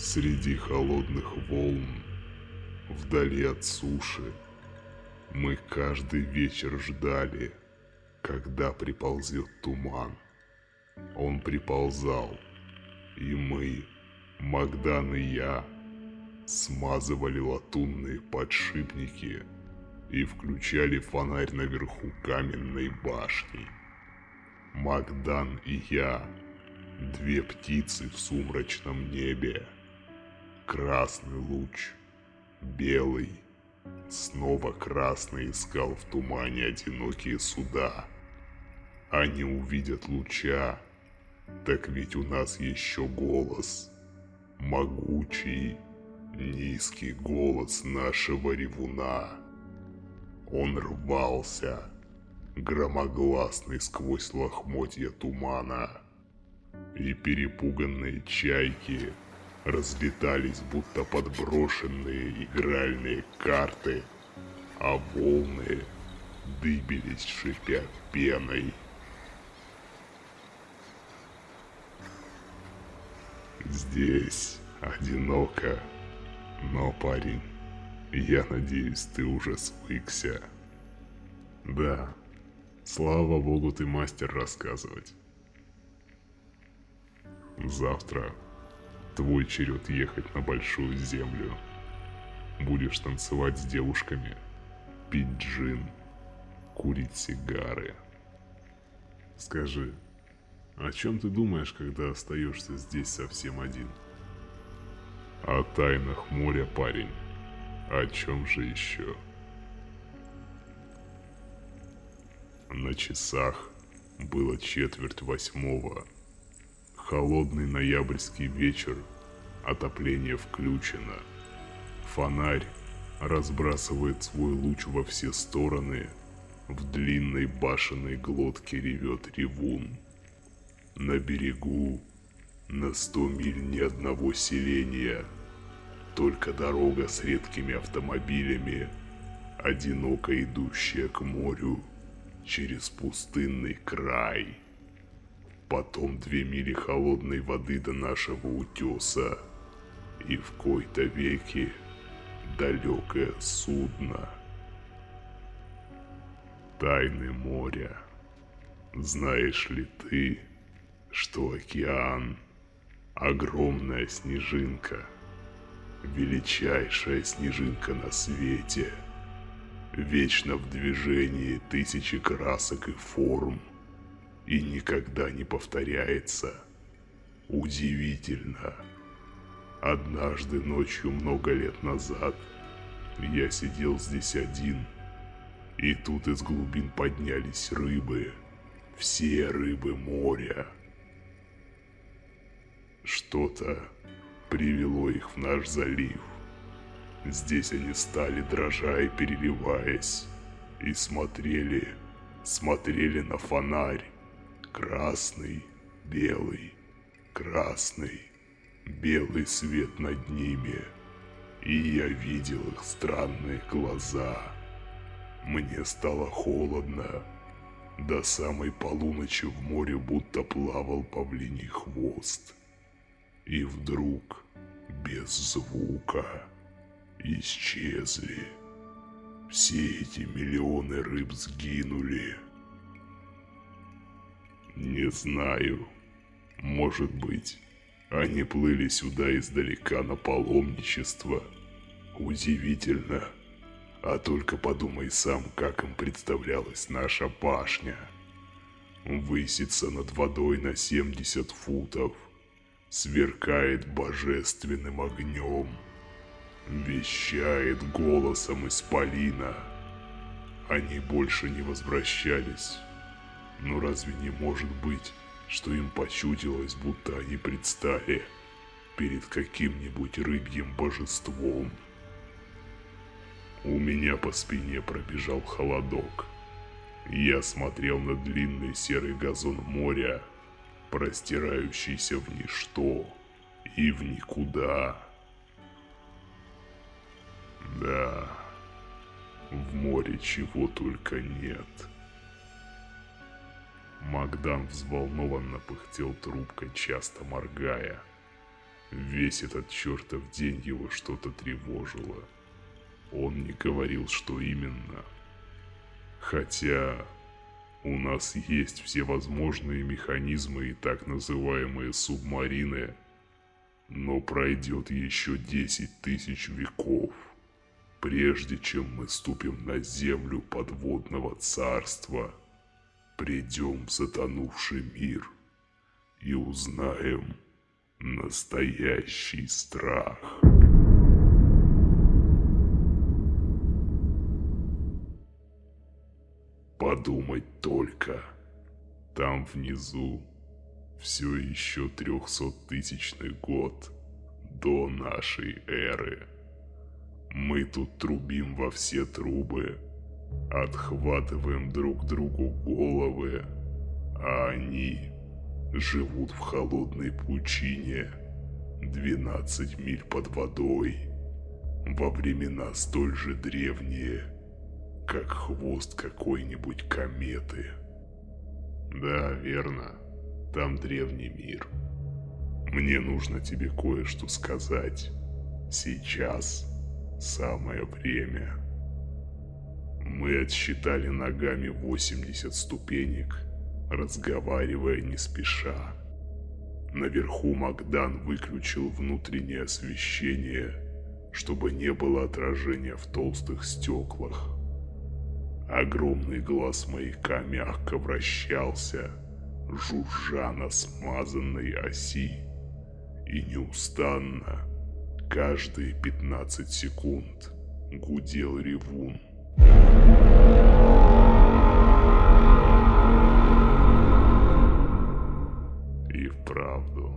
Среди холодных волн, вдали от суши, мы каждый вечер ждали, когда приползет туман. Он приползал, и мы, Магдан и я, смазывали латунные подшипники и включали фонарь наверху каменной башни. Магдан и я, две птицы в сумрачном небе. Красный луч, белый, снова красный искал в тумане одинокие суда. Они увидят луча, так ведь у нас еще голос, могучий, низкий голос нашего ревуна. Он рвался, громогласный сквозь лохмотья тумана. И перепуганные чайки разлетались, будто подброшенные игральные карты, а волны дыбились, шипя пеной. Здесь одиноко, но, парень, я надеюсь, ты уже свыкся. Да, слава богу, ты мастер рассказывать. Завтра твой черед ехать на большую землю. Будешь танцевать с девушками, пить джин, курить сигары. Скажи, о чем ты думаешь, когда остаешься здесь совсем один? О тайнах моря, парень. О чем же еще? На часах было четверть восьмого. Холодный ноябрьский вечер, отопление включено. Фонарь разбрасывает свой луч во все стороны. В длинной башенной глотке ревет ревун. На берегу на сто миль ни одного селения, только дорога с редкими автомобилями, одиноко идущая к морю через пустынный край. Потом две мили холодной воды до нашего утеса, и в кои-то веки далекое судно. Тайны моря. Знаешь ли ты, что океан – огромная снежинка, величайшая снежинка на свете, вечно в движении тысячи красок и форм, и никогда не повторяется. Удивительно. Однажды ночью много лет назад я сидел здесь один, и тут из глубин поднялись рыбы, все рыбы моря – что-то привело их в наш залив. Здесь они стали, дрожа и переливаясь, и смотрели, смотрели на фонарь. Красный, белый, красный, белый свет над ними. И я видел их странные глаза. Мне стало холодно. До самой полуночи в море будто плавал павлиний хвост. И вдруг, без звука, исчезли. Все эти миллионы рыб сгинули. Не знаю. Может быть, они плыли сюда издалека на паломничество. Удивительно. А только подумай сам, как им представлялась наша башня. Высится над водой на 70 футов – сверкает божественным огнем, вещает голосом исполина. Они больше не возвращались. Но разве не может быть, что им почудилось, будто они предстали перед каким-нибудь рыбьим божеством? У меня по спине пробежал холодок. Я смотрел на длинный серый газон моря, простирающийся в ничто и в никуда. Да, в море чего только нет. Магдан взволнованно пыхтел трубкой, часто моргая. Весь этот чертов день его что-то тревожило. Он не говорил, что именно. Хотя у нас есть всевозможные механизмы и так называемые субмарины, но пройдет еще 10 тысяч веков, прежде чем мы ступим на землю подводного царства, придем в затонувший мир и узнаем настоящий страх. Подумать только, там внизу все еще трехсоттысячный год до нашей эры. Мы тут трубим во все трубы, отхватываем друг другу головы, а они живут в холодной пучине 12 миль под водой во времена столь же древние, как хвост какой-нибудь кометы. Да, верно. Там древний мир. Мне нужно тебе кое-что сказать. Сейчас самое время. Мы отсчитали ногами 80 ступенек, разговаривая не спеша. Наверху Магдан выключил внутреннее освещение, чтобы не было отражения в толстых стеклах. Огромный глаз маяка мягко вращался, жужжа на смазанной оси. И неустанно, каждые 15 секунд, гудел ревун. И вправду,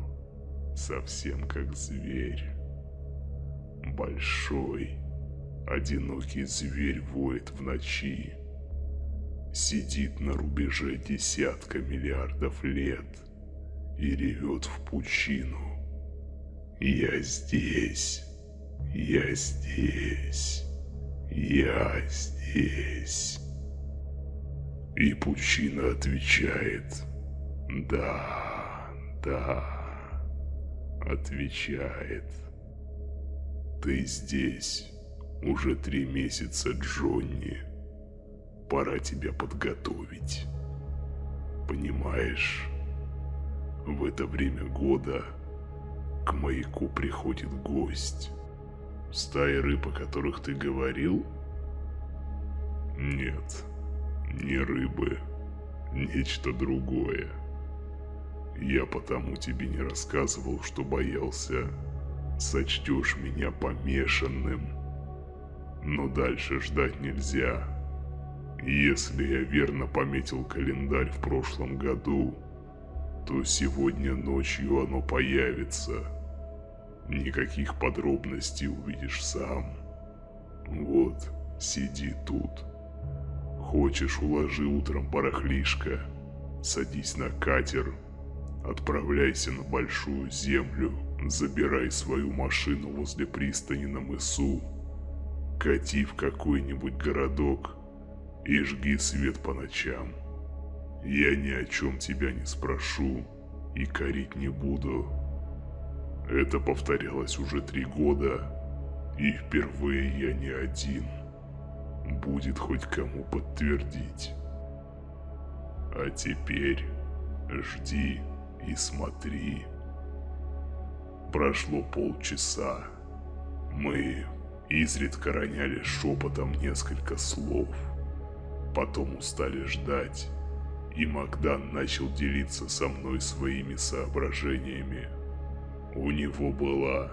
совсем как зверь. Большой, одинокий зверь воет в ночи сидит на рубеже десятка миллиардов лет и ревет в пучину. Я здесь, я здесь, я здесь. И пучина отвечает, да, да, отвечает. Ты здесь уже три месяца, Джонни пора тебя подготовить. Понимаешь, в это время года к маяку приходит гость. Стаи рыб, о которых ты говорил? Нет, не рыбы, нечто другое. Я потому тебе не рассказывал, что боялся, сочтешь меня помешанным. Но дальше ждать нельзя. Если я верно пометил календарь в прошлом году, то сегодня ночью оно появится. Никаких подробностей увидишь сам. Вот, сиди тут. Хочешь, уложи утром барахлишко, садись на катер, отправляйся на большую землю, забирай свою машину возле пристани на мысу, кати в какой-нибудь городок – и жги свет по ночам. Я ни о чем тебя не спрошу и корить не буду. Это повторялось уже три года, и впервые я не один. Будет хоть кому подтвердить. А теперь жди и смотри. Прошло полчаса. Мы изредка роняли шепотом несколько слов – Потом устали ждать, и Магдан начал делиться со мной своими соображениями. У него была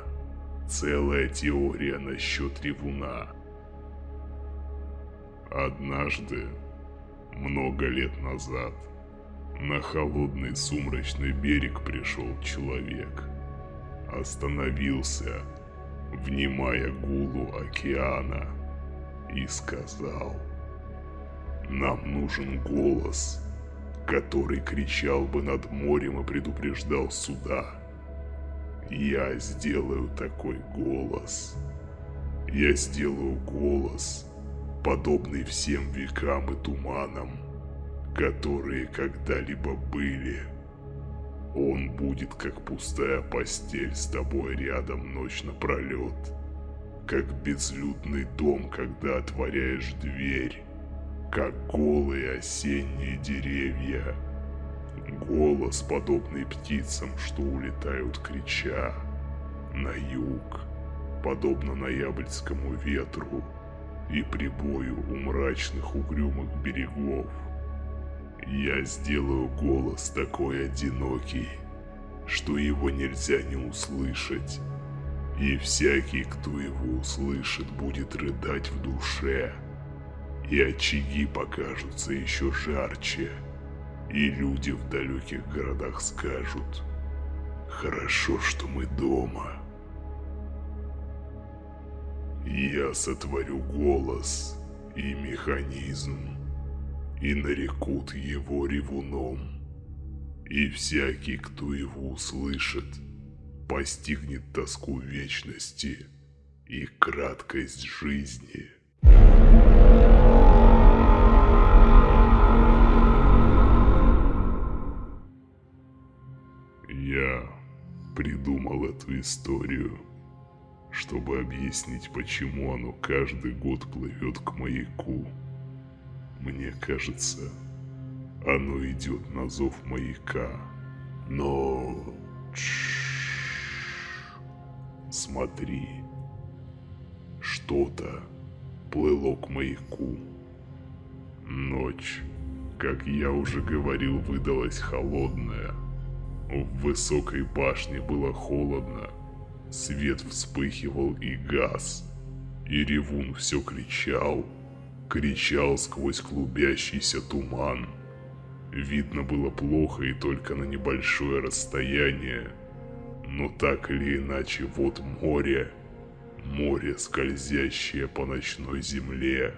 целая теория насчет ревуна. Однажды, много лет назад, на холодный сумрачный берег пришел человек. Остановился, внимая гулу океана, и сказал – нам нужен голос, который кричал бы над морем и предупреждал суда. Я сделаю такой голос. Я сделаю голос, подобный всем векам и туманам, которые когда-либо были. Он будет как пустая постель с тобой рядом ночь напролет. Как безлюдный дом, когда отворяешь дверь. Как голые осенние деревья. Голос, подобный птицам, что улетают крича. На юг, подобно ноябрьскому ветру и прибою у мрачных угрюмых берегов. Я сделаю голос такой одинокий, что его нельзя не услышать. И всякий, кто его услышит, будет рыдать в душе. И очаги покажутся еще жарче. И люди в далеких городах скажут, «Хорошо, что мы дома». Я сотворю голос и механизм, и нарекут его ревуном. И всякий, кто его услышит, постигнет тоску вечности и краткость жизни. Придумал эту историю, чтобы объяснить, почему оно каждый год плывет к маяку. Мне кажется, оно идет на зов маяка. Но... Смотри. Что-то плыло к маяку. Ночь, как я уже говорил, выдалась холодная. В высокой башне было холодно. Свет вспыхивал и газ. И ревун все кричал – кричал сквозь клубящийся туман. Видно было плохо и только на небольшое расстояние. Но так или иначе, вот море. Море, скользящее по ночной земле.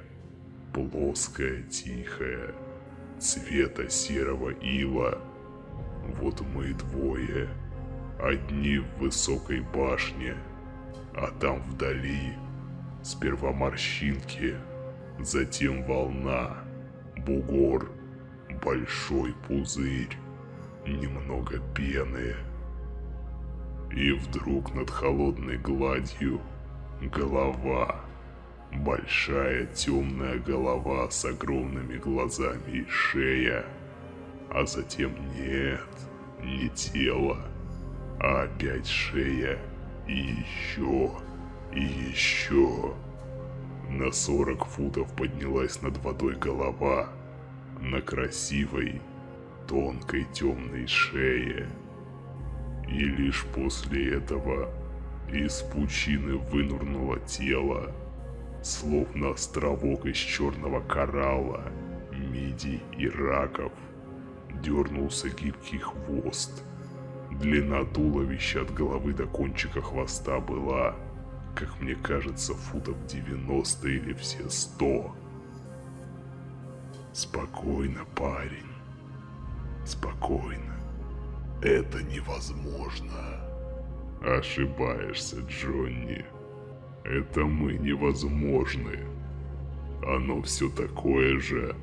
Плоское, тихое, цвета серого ила. Вот мы двое. Одни в высокой башне, а там вдали сперва морщинки, затем волна, бугор, большой пузырь, немного пены. И вдруг над холодной гладью голова, большая темная голова с огромными глазами и шея, а затем нет, не тело, а опять шея и еще, и еще. На 40 футов поднялась над водой голова на красивой, тонкой темной шее. И лишь после этого из пучины вынурнуло тело, словно островок из черного коралла, мидий и раков. Дернулся гибкий хвост. Длина туловища от головы до кончика хвоста была как мне кажется, футов 90 или все 100. Спокойно, парень. Спокойно. Это невозможно. Ошибаешься, Джонни. Это мы невозможны. Оно все такое же,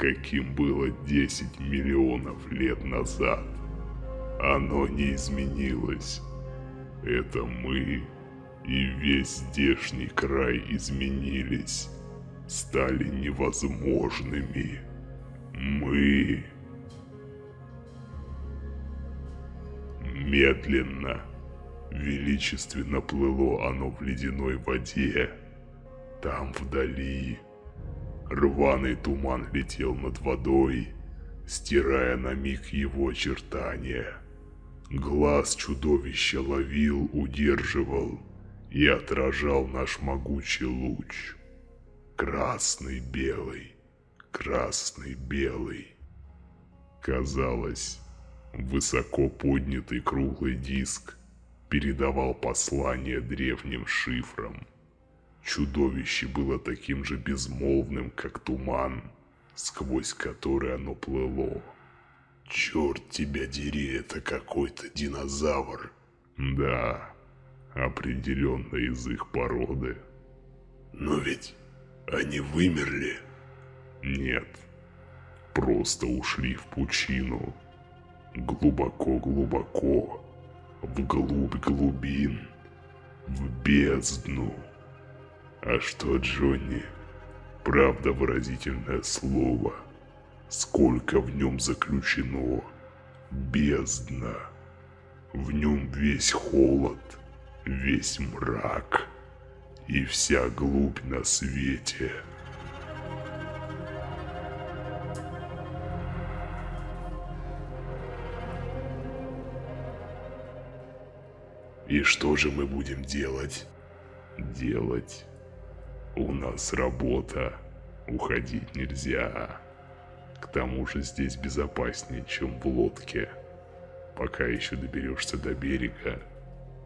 каким было 10 миллионов лет назад. Оно не изменилось. Это мы и весь здешний край изменились, стали невозможными. Мы... Медленно, величественно плыло оно в ледяной воде. Там вдали рваный туман летел над водой, стирая на миг его очертания. Глаз чудовища ловил, удерживал, и отражал наш могучий луч. Красный, белый, красный, белый. Казалось, высоко поднятый круглый диск передавал послание древним шифрам. Чудовище было таким же безмолвным, как туман, сквозь который оно плыло. Черт тебя дери, это какой-то динозавр. Да, определенно из их породы. Но ведь они вымерли. Нет, просто ушли в пучину. глубоко-глубоко, вглубь глубин, в бездну. А что, Джонни? Правда выразительное слово. Сколько в нем заключено? Бездна. В нем весь холод, весь мрак и вся глубь на свете. И что же мы будем делать? Делать? У нас работа. Уходить нельзя. К тому же здесь безопаснее, чем в лодке. Пока еще доберешься до берега,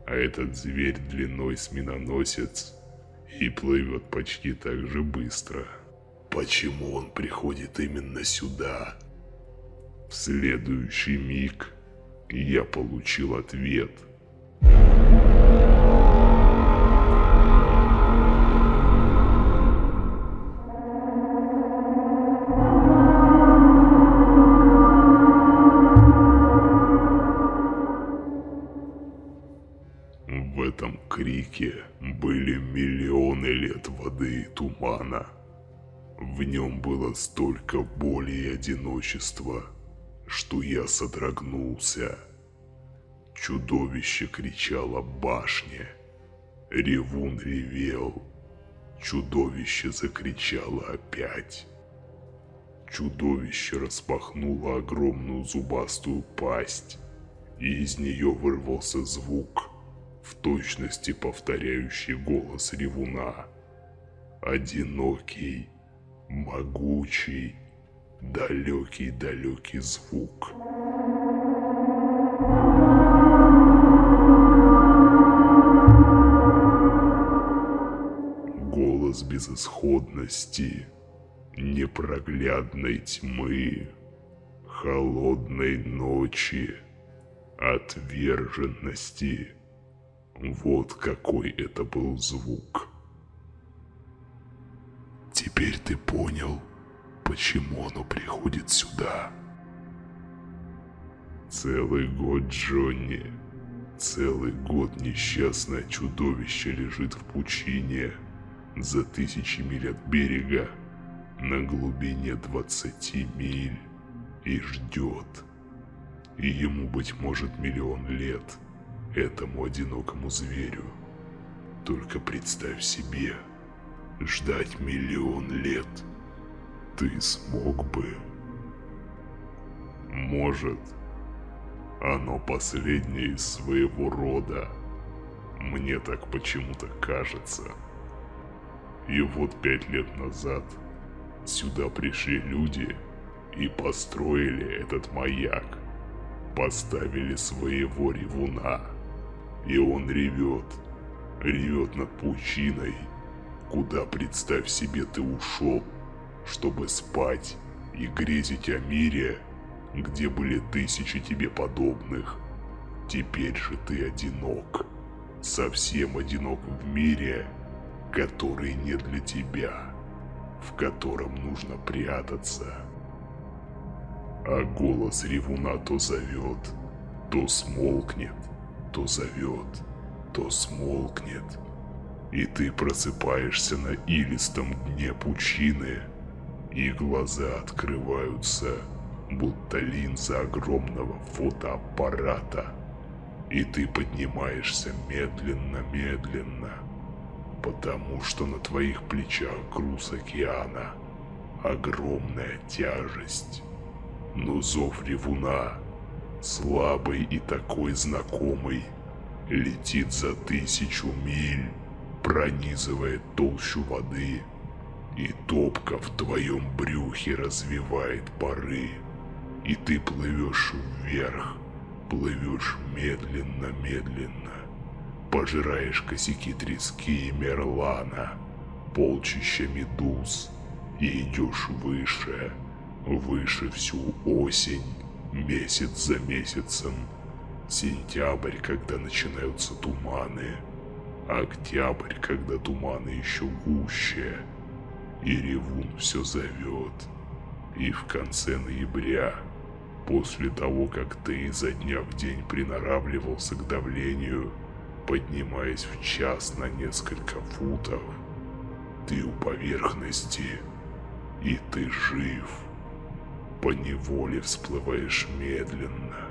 а этот зверь длиной с миноносец и плывет почти так же быстро. Почему он приходит именно сюда? В следующий миг я получил ответ – В В нем было столько боли и одиночества, что я содрогнулся. Чудовище кричало башне. Ревун ревел. Чудовище закричало опять. Чудовище распахнуло огромную зубастую пасть, и из нее вырвался звук, в точности повторяющий голос ревуна. Одинокий, могучий, далекий-далекий звук. Голос безысходности, непроглядной тьмы, холодной ночи, отверженности. Вот какой это был звук. Теперь ты понял, почему оно приходит сюда. Целый год, Джонни. Целый год несчастное чудовище лежит в пучине за тысячи миль от берега на глубине 20 миль и ждет. И ему, быть может, миллион лет, этому одинокому зверю. Только представь себе, ждать миллион лет. Ты смог бы? Может, оно последнее из своего рода. Мне так почему-то кажется. И вот пять лет назад сюда пришли люди и построили этот маяк. Поставили своего ревуна. И он ревет. Ревет над пучиной, куда, представь себе, ты ушел, чтобы спать и грезить о мире, где были тысячи тебе подобных. Теперь же ты одинок. Совсем одинок в мире, который не для тебя, в котором нужно прятаться. А голос ревуна то зовет, то смолкнет, то зовет, то смолкнет. И ты просыпаешься на илистом дне пучины, и глаза открываются, будто линза огромного фотоаппарата. И ты поднимаешься медленно-медленно, потому что на твоих плечах груз океана, огромная тяжесть. Но зов ревуна, слабый и такой знакомый, летит за тысячу миль, пронизывает толщу воды, и топка в твоем брюхе развивает пары, и ты плывешь вверх, плывешь медленно-медленно, пожираешь косяки трески и мерлана, полчища медуз, и идешь выше, выше всю осень, месяц за месяцем, сентябрь, когда начинаются туманы, октябрь, когда туманы еще гуще, и ревун все зовет, и в конце ноября После того, как ты изо дня в день приноравливался к давлению, поднимаясь в час на несколько футов, ты у поверхности, и ты жив. По неволе всплываешь медленно.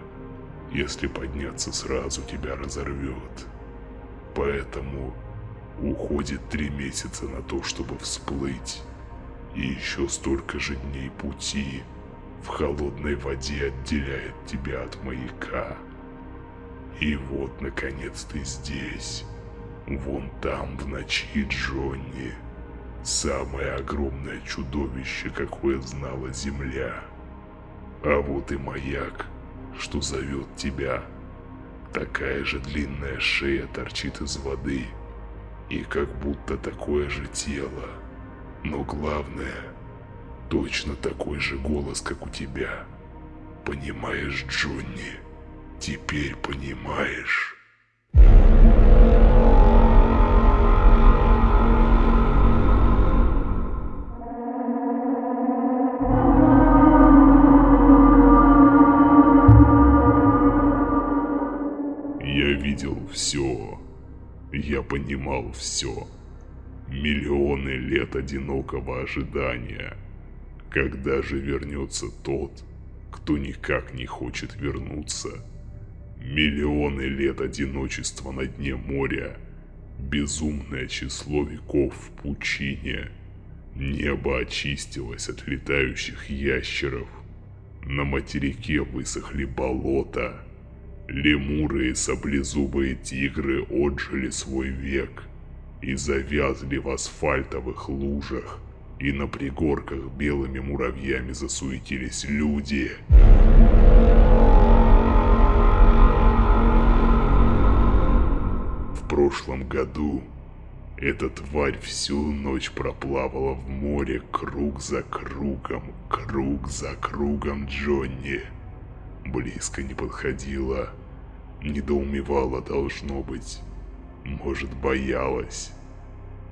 Если подняться сразу, тебя разорвет. Поэтому уходит три месяца на то, чтобы всплыть. И еще столько же дней пути в холодной воде отделяет тебя от маяка. И вот, наконец, ты здесь. Вон там, в ночи, Джонни. Самое огромное чудовище, какое знала Земля. А вот и маяк, что зовет тебя. Такая же длинная шея торчит из воды. И как будто такое же тело. Но главное, точно такой же голос, как у тебя. Понимаешь, Джонни? Теперь понимаешь? Понимал все. Миллионы лет одинокого ожидания. Когда же вернется тот, кто никак не хочет вернуться? Миллионы лет одиночества на дне моря. Безумное число веков в пучине. Небо очистилось от летающих ящеров. На материке высохли болота. Лемуры и саблезубые тигры отжили свой век и завязли в асфальтовых лужах, и на пригорках белыми муравьями засуетились люди. В прошлом году эта тварь всю ночь проплавала в море круг за кругом, круг за кругом Джонни. Близко не подходила, недоумевала должно быть, может боялась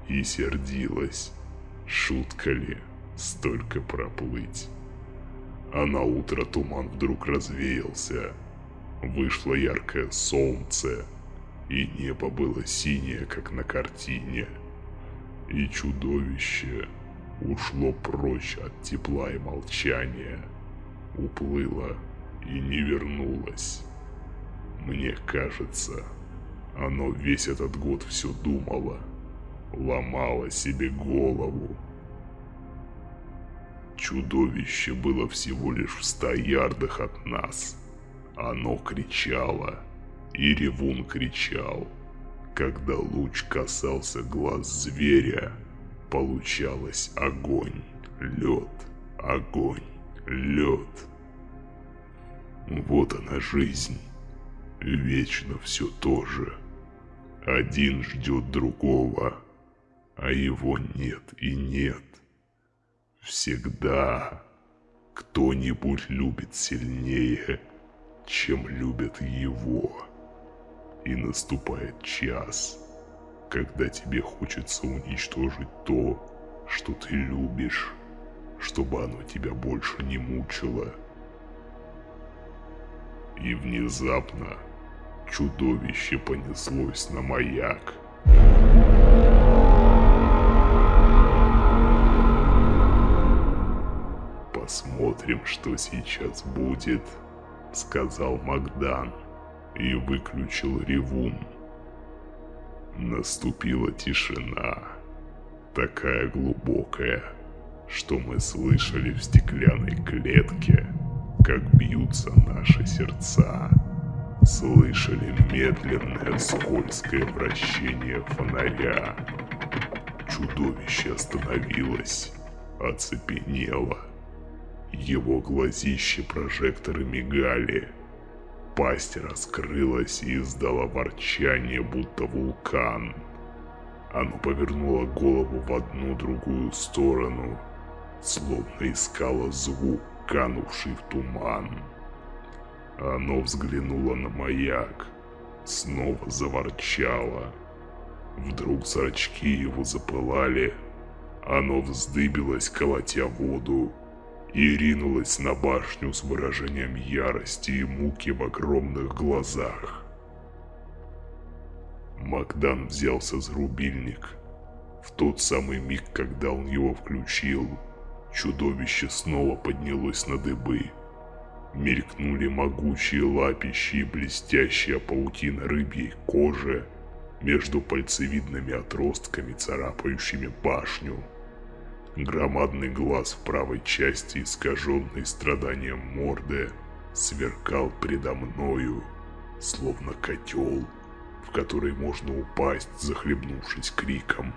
и сердилась. Шутка ли столько проплыть? А на утро туман вдруг развеялся. Вышло яркое солнце, и небо было синее, как на картине. И чудовище ушло прочь от тепла и молчания, уплыло и не вернулось. Мне кажется, оно весь этот год все думало, ломало себе голову. Чудовище было всего лишь в ста ярдах от нас. Оно кричало, и ревун кричал. Когда луч касался глаз зверя, получалось огонь, лед, огонь, лед. Вот она жизнь. Вечно все то же. Один ждет другого, а его нет и нет. Всегда кто-нибудь любит сильнее, чем любят его. И наступает час, когда тебе хочется уничтожить то, что ты любишь, чтобы оно тебя больше не мучило. И внезапно чудовище понеслось на маяк. «Посмотрим, что сейчас будет», — сказал Магдан и выключил ревун. Наступила тишина, такая глубокая, что мы слышали в стеклянной клетке, как бьются наши сердца. Слышали медленное скользкое вращение фонаря. Чудовище остановилось, оцепенело. Его глазища прожекторы мигали. Пасть раскрылась и издала ворчание, будто вулкан. Оно повернуло голову в одну-другую сторону, словно искало звук, канувший в туман. Оно взглянуло на маяк, снова заворчало. Вдруг зрачки его запылали, оно вздыбилось, колотя воду, и ринулась на башню с выражением ярости и муки в огромных глазах. Макдан взялся за рубильник. В тот самый миг, когда он его включил, чудовище снова поднялось на дыбы. Мелькнули могучие лапищи и блестящая паутина рыбьей кожи между пальцевидными отростками, царапающими башню. Громадный глаз в правой части, искаженный страданием морды, сверкал предо мною, словно котел, в который можно упасть, захлебнувшись криком.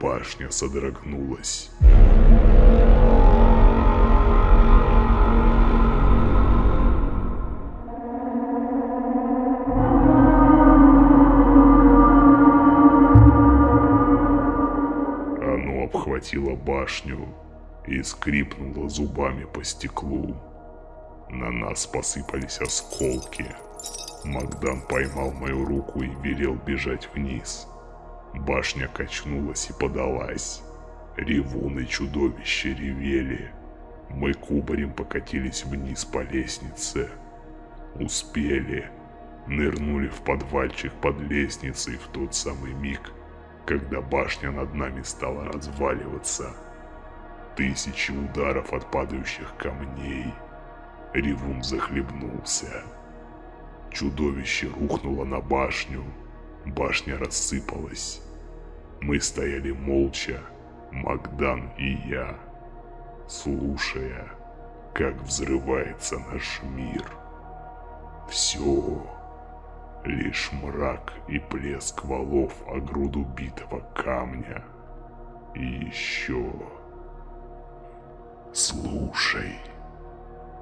Башня содрогнулась. Башню и скрипнула зубами по стеклу. На нас посыпались осколки. Магдан поймал мою руку и велел бежать вниз. Башня качнулась и подалась. Ревун и чудовище ревели. Мы кубарем покатились вниз по лестнице. Успели. Нырнули в подвальчик под лестницей в тот самый миг, когда башня над нами стала разваливаться. Тысячи ударов от падающих камней. Ревун захлебнулся. Чудовище рухнуло на башню. Башня рассыпалась. Мы стояли молча, Магдан и я, слушая, как взрывается наш мир. Все Лишь мрак и плеск валов о груду битого камня. И еще... Слушай,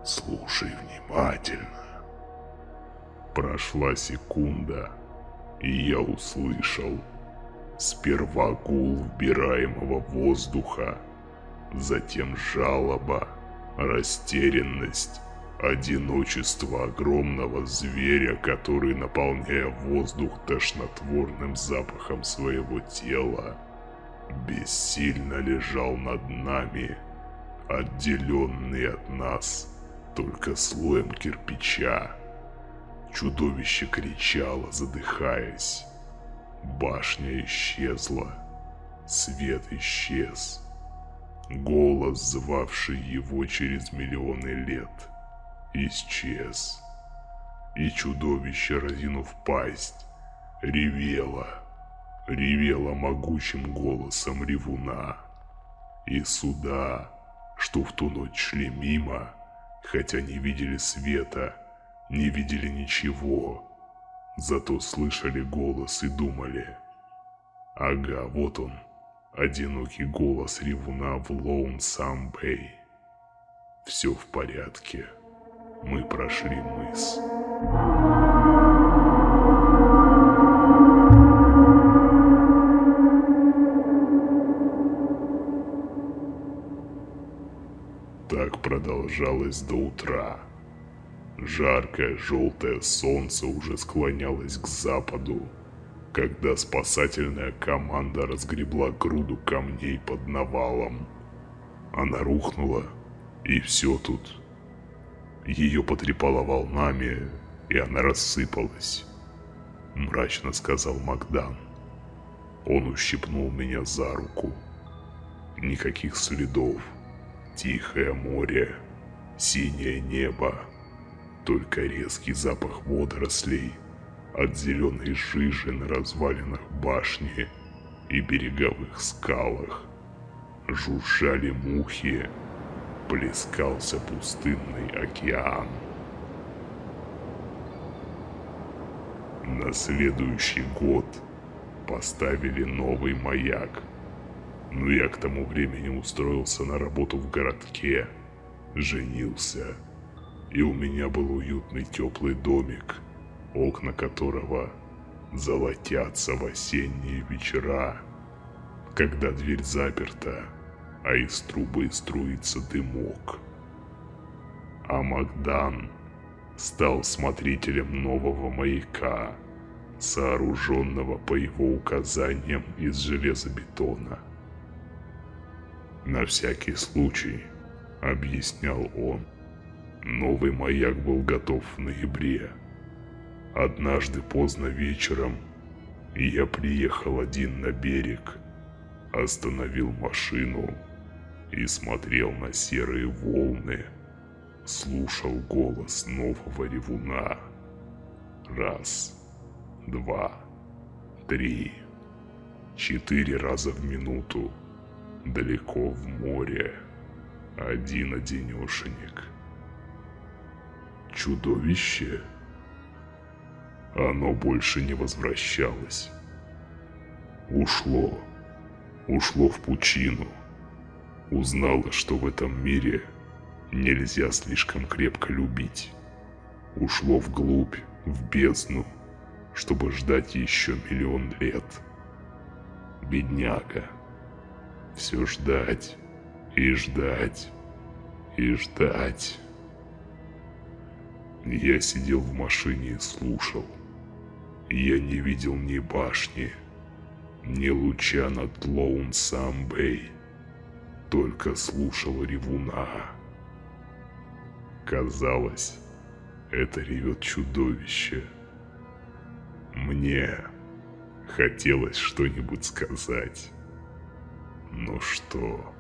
слушай внимательно. Прошла секунда, и я услышал сперва гул вбираемого воздуха, затем жалоба, растерянность Одиночество огромного зверя, который, наполняя воздух тошнотворным запахом своего тела, бессильно лежал над нами, отделенный от нас только слоем кирпича. Чудовище кричало, задыхаясь. Башня исчезла, свет исчез. Голос, звавший его через миллионы лет – исчез. И чудовище, разинув пасть, ревело, ревело могучим голосом ревуна. И суда, что в ту ночь шли мимо, хотя не видели света, не видели ничего, зато слышали голос и думали. Ага, вот он, одинокий голос ревуна в Лоун-Сам-Бэй. Все в порядке мы прошли мыс. Так продолжалось до утра. Жаркое желтое солнце уже склонялось к западу, когда спасательная команда разгребла груду камней под навалом. Она рухнула, и все тут ее потрепало волнами, и она рассыпалась. Мрачно сказал Макдан. Он ущипнул меня за руку. Никаких следов. Тихое море, синее небо. Только резкий запах водорослей от зеленой жижи на развалинах башни и береговых скалах. Жужжали мухи, плескался пустынный океан. На следующий год поставили новый маяк. Но я к тому времени устроился на работу в городке, женился, и у меня был уютный теплый домик, окна которого золотятся в осенние вечера, когда дверь заперта, а из трубы струится дымок. А Магдан стал смотрителем нового маяка, сооруженного по его указаниям из железобетона. На всякий случай объяснял он. Новый маяк был готов в ноябре. Однажды поздно вечером я приехал один на берег, остановил машину и смотрел на серые волны, слушал голос нового ревуна. Раз, два, три, четыре раза в минуту, далеко в море, один-одинешенек. Чудовище? Оно больше не возвращалось. Ушло. Ушло в пучину. Узнало, что в этом мире нельзя слишком крепко любить. Ушло вглубь, в бездну, чтобы ждать еще миллион лет. Бедняга. Все ждать и ждать и ждать. Я сидел в машине и слушал. Я не видел ни башни, ни луча над Лоун-Самбэй. Только слушал ревуна. Казалось, это ревет чудовище. Мне хотелось что-нибудь сказать. Но что?